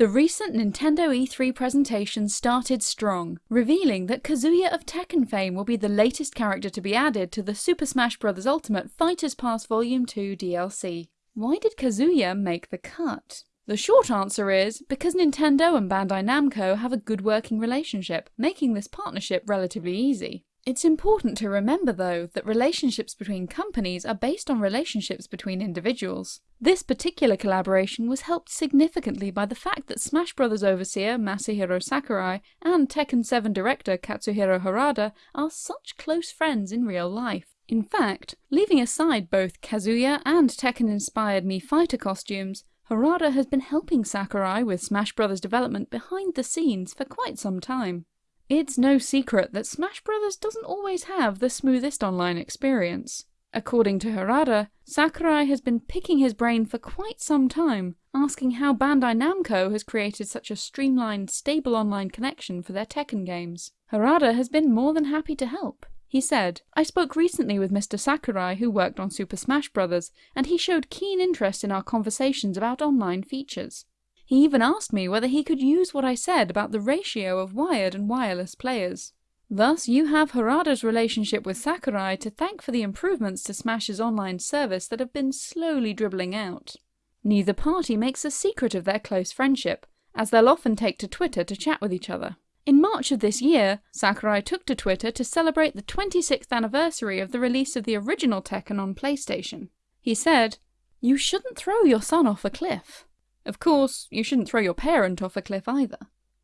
The recent Nintendo E3 presentation started strong, revealing that Kazuya of Tekken fame will be the latest character to be added to the Super Smash Bros. Ultimate Fighters Pass Volume 2 DLC. Why did Kazuya make the cut? The short answer is because Nintendo and Bandai Namco have a good working relationship, making this partnership relatively easy. It's important to remember, though, that relationships between companies are based on relationships between individuals. This particular collaboration was helped significantly by the fact that Smash Bros. overseer Masahiro Sakurai and Tekken 7 director Katsuhiro Harada are such close friends in real life. In fact, leaving aside both Kazuya and Tekken-inspired Mii Fighter costumes, Harada has been helping Sakurai with Smash Bros. development behind the scenes for quite some time. It's no secret that Smash Bros. doesn't always have the smoothest online experience. According to Harada, Sakurai has been picking his brain for quite some time, asking how Bandai Namco has created such a streamlined, stable online connection for their Tekken games. Harada has been more than happy to help. He said, I spoke recently with Mr. Sakurai who worked on Super Smash Bros. and he showed keen interest in our conversations about online features. He even asked me whether he could use what I said about the ratio of wired and wireless players. Thus, you have Harada's relationship with Sakurai to thank for the improvements to Smash's online service that have been slowly dribbling out. Neither party makes a secret of their close friendship, as they'll often take to Twitter to chat with each other. In March of this year, Sakurai took to Twitter to celebrate the 26th anniversary of the release of the original Tekken on PlayStation. He said, You shouldn't throw your son off a cliff. Of course, you shouldn't throw your parent off a cliff either.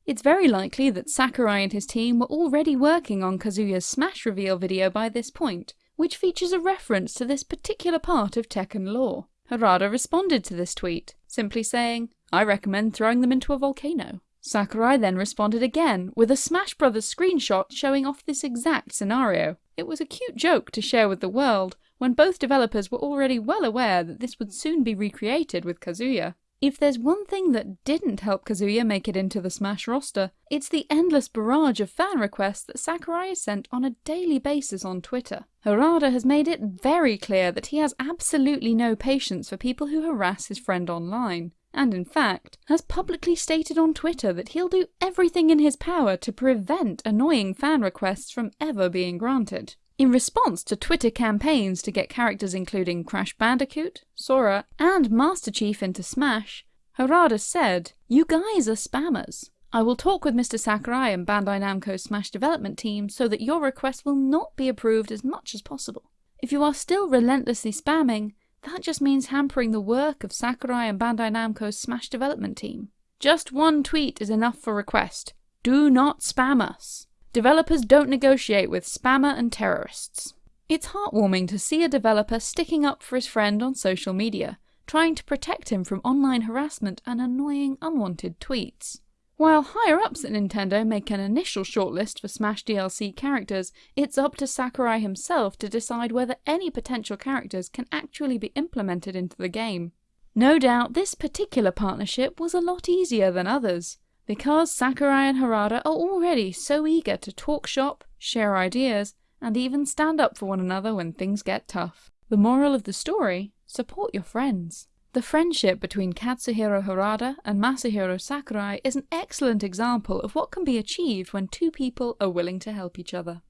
It's very likely that Sakurai and his team were already working on Kazuya's Smash reveal video by this point, which features a reference to this particular part of Tekken lore. Harada responded to this tweet, simply saying, I recommend throwing them into a volcano. Sakurai then responded again with a Smash Brothers screenshot showing off this exact scenario. It was a cute joke to share with the world, when both developers were already well aware that this would soon be recreated with Kazuya. If there's one thing that didn't help Kazuya make it into the Smash roster, it's the endless barrage of fan requests that Sakurai has sent on a daily basis on Twitter. Harada has made it very clear that he has absolutely no patience for people who harass his friend online, and in fact, has publicly stated on Twitter that he'll do everything in his power to prevent annoying fan requests from ever being granted. In response to Twitter campaigns to get characters including Crash Bandicoot, Sora, and Master Chief into Smash, Harada said, You guys are spammers. I will talk with Mr. Sakurai and Bandai Namco's Smash development team so that your request will not be approved as much as possible. If you are still relentlessly spamming, that just means hampering the work of Sakurai and Bandai Namco's Smash development team. Just one tweet is enough for request. Do not spam us. Developers don't negotiate with spammer and terrorists. It's heartwarming to see a developer sticking up for his friend on social media, trying to protect him from online harassment and annoying unwanted tweets. While higher-ups at Nintendo make an initial shortlist for Smash DLC characters, it's up to Sakurai himself to decide whether any potential characters can actually be implemented into the game. No doubt this particular partnership was a lot easier than others, because Sakurai and Harada are already so eager to talk shop, share ideas, and even stand up for one another when things get tough. The moral of the story? Support your friends. The friendship between Katsuhiro Harada and Masahiro Sakurai is an excellent example of what can be achieved when two people are willing to help each other.